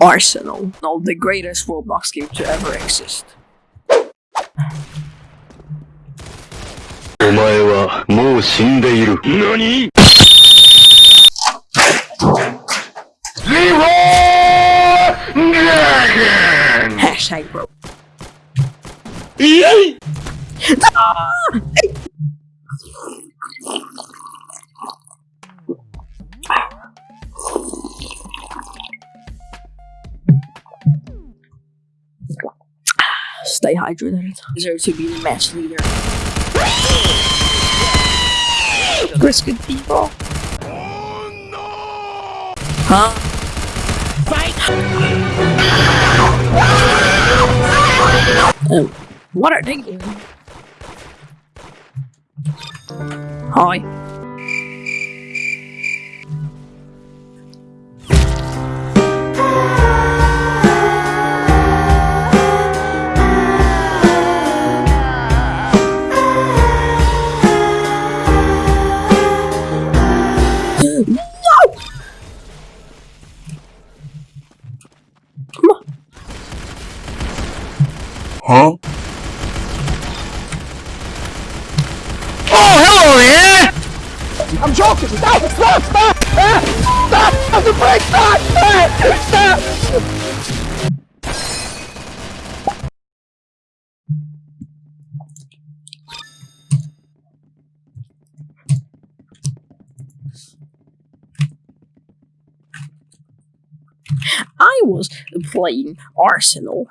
Arsenal, no, the greatest Roblox game to ever exist. お前はもう死んでいる。何 Hashtag bro. イ Stay hydrated. Deserve to be the match leader. Good people. Huh? Um, what are they doing? Hi. No! Come on. Huh? Oh, hello! I'm joking! Stop! Stop! Stop! Stop! Stop! Stop! Stop! I was playing Arsenal,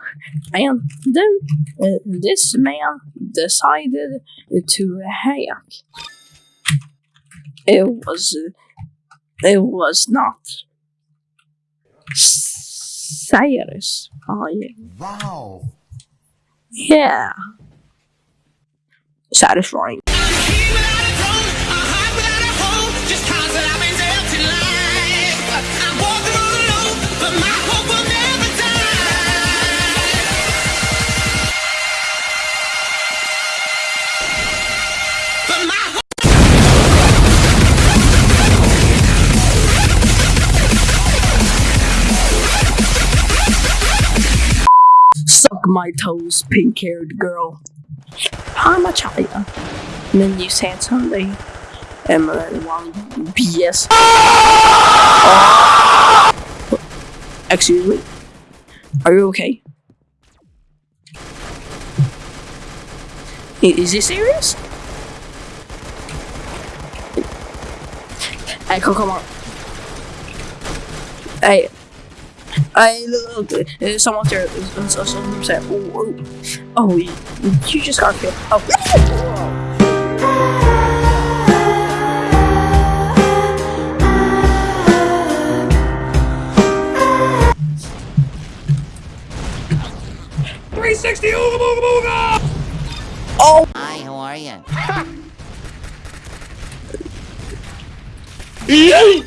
and then uh, this man decided to hack. It was, it was not satisfying. Wow! Yeah, satisfying. My toes, pink-haired girl. I'm a child. Then you said something. And then one BS. Excuse me. Are you okay? Is he serious? Hey, come on. Hey, I look, uh, someone's there. Uh, so- Someone said, oh, oh, oh, you, you just got killed. Oh. Oh, Hi, how are you?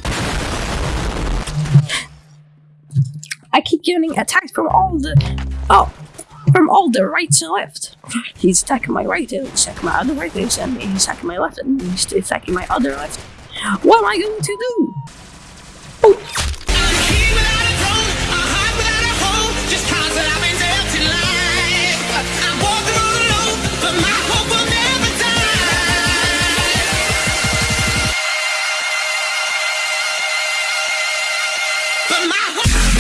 getting attacked from all the... Oh! From all the right and left. He's attacking my right, and he's attacking my other right, he's attacking my left, and he's attacking my other left. What am I going to do? Oh! But my